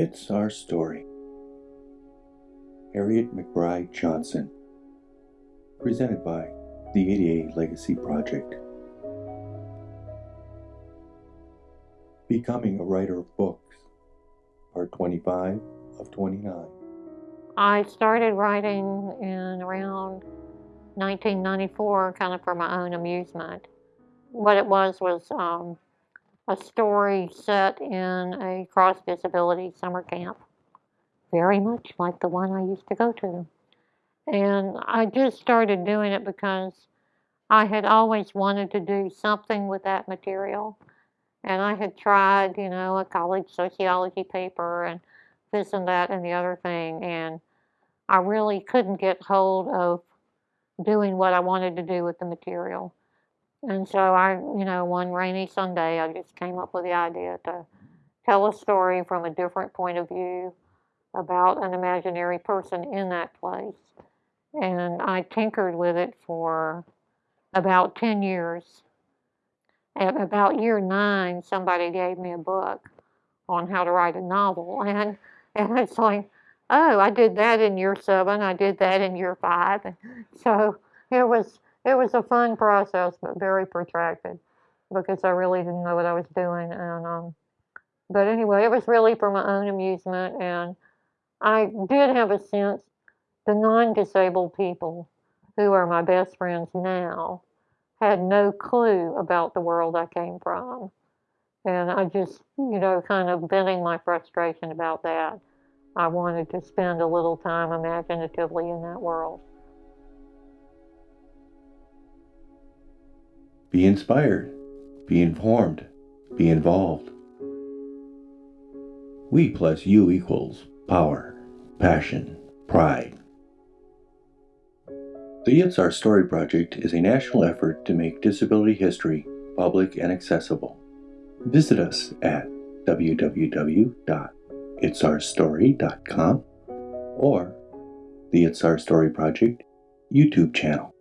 It's Our Story. Harriet McBryde Johnson. Presented by the ADA Legacy Project. Becoming a Writer of Books. Part 25 of 29. I started writing in around 1994, kind of for my own amusement. What it was was um, a story set in a cross disability summer camp, very much like the one I used to go to. And I just started doing it because I had always wanted to do something with that material. And I had tried, you know, a college sociology paper and this and that and the other thing. And I really couldn't get hold of doing what I wanted to do with the material. And so I, you know, one rainy Sunday, I just came up with the idea to tell a story from a different point of view about an imaginary person in that place. And I tinkered with it for about 10 years. At about year nine, somebody gave me a book on how to write a novel. And, and it's like, oh, I did that in year seven, I did that in year five. And so it was it was a fun process, but very protracted because I really didn't know what I was doing. And um, but anyway, it was really for my own amusement, and I did have a sense the non-disabled people who are my best friends now had no clue about the world I came from. And I just, you know, kind of venting my frustration about that. I wanted to spend a little time imaginatively in that world. Be inspired, be informed, be involved. We plus you equals power, passion, pride. The It's Our Story Project is a national effort to make disability history public and accessible. Visit us at www.itsourstory.com or the It's Our Story Project YouTube channel.